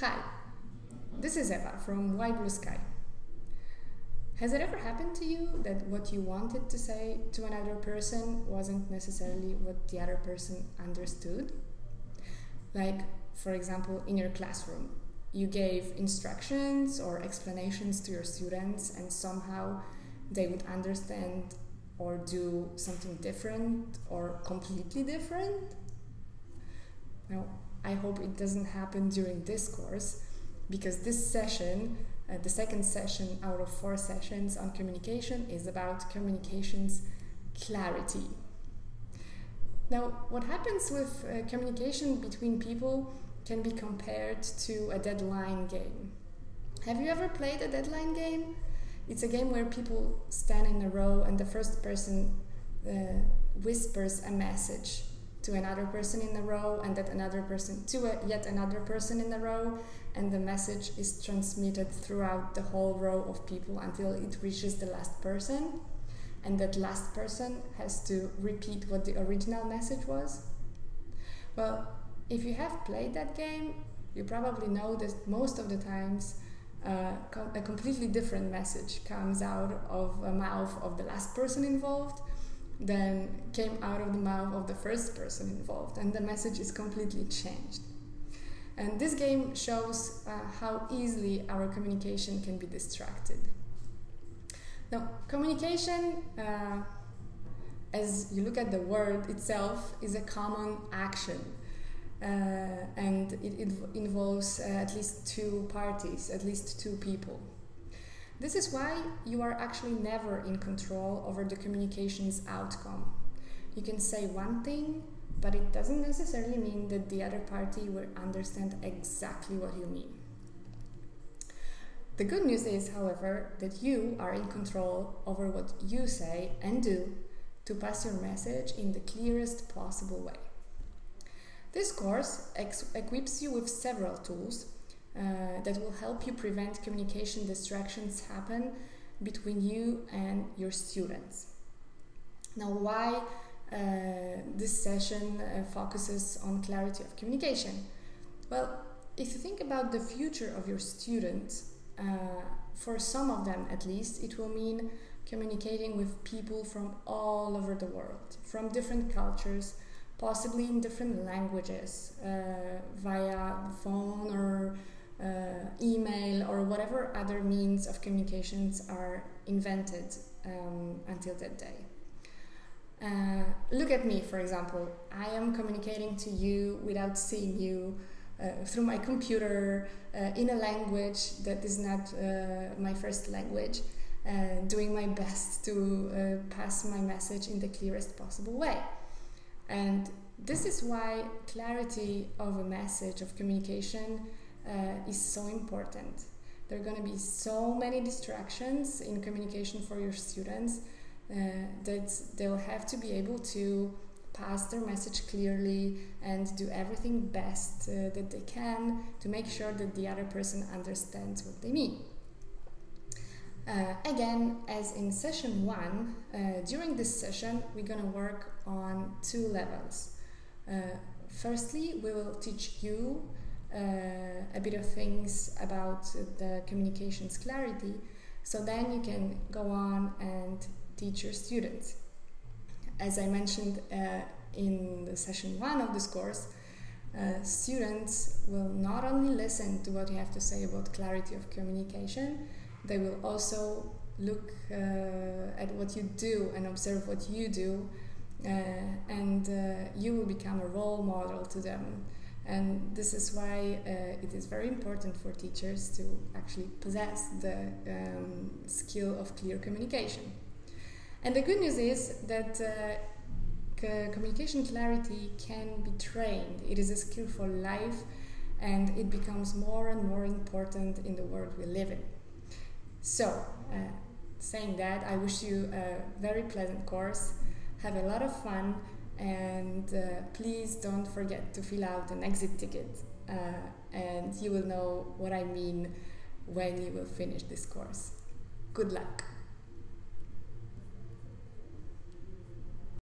Hi, this is Eva from Why Blue Sky. Has it ever happened to you that what you wanted to say to another person wasn't necessarily what the other person understood? Like, for example, in your classroom, you gave instructions or explanations to your students, and somehow they would understand or do something different or completely different? Now, I hope it doesn't happen during this course because this session, uh, the second session out of four sessions on communication, is about communication's clarity. Now, what happens with uh, communication between people can be compared to a deadline game. Have you ever played a deadline game? It's a game where people stand in a row and the first person uh, whispers a message to another person in the row and that another person to a, yet another person in the row and the message is transmitted throughout the whole row of people until it reaches the last person. And that last person has to repeat what the original message was. Well if you have played that game you probably know that most of the times uh, a completely different message comes out of the mouth of the last person involved than came out of the mouth of the first person involved, and the message is completely changed. And this game shows uh, how easily our communication can be distracted. Now, communication, uh, as you look at the word itself, is a common action. Uh, and it, it involves uh, at least two parties, at least two people. This is why you are actually never in control over the communication's outcome. You can say one thing, but it doesn't necessarily mean that the other party will understand exactly what you mean. The good news is, however, that you are in control over what you say and do to pass your message in the clearest possible way. This course equips you with several tools uh, that will help you prevent communication distractions happen between you and your students. Now, why uh, this session uh, focuses on clarity of communication? Well, if you think about the future of your students, uh, for some of them at least, it will mean communicating with people from all over the world, from different cultures, possibly in different languages, uh, via phone or email or whatever other means of communications are invented um, until that day. Uh, look at me, for example. I am communicating to you without seeing you uh, through my computer uh, in a language that is not uh, my first language, uh, doing my best to pass my message in the clearest possible way. And this is why clarity of a message, of communication, uh, is so important. There are going to be so many distractions in communication for your students uh, that they'll have to be able to pass their message clearly and do everything best uh, that they can to make sure that the other person understands what they mean. Uh, again, as in session one, uh, during this session, we're going to work on two levels. Uh, firstly, we will teach you a bit of things about the communications clarity so then you can go on and teach your students. As I mentioned uh, in the session one of this course, uh, students will not only listen to what you have to say about clarity of communication, they will also look uh, at what you do and observe what you do, uh, and uh, you will become a role model to them. And this is why uh, it is very important for teachers to actually possess the um, skill of clear communication. And the good news is that uh, communication clarity can be trained. It is a skill for life and it becomes more and more important in the world we live in. So, uh, saying that, I wish you a very pleasant course. Have a lot of fun and uh, please don't forget to fill out an exit ticket uh, and you will know what I mean when you will finish this course. Good luck!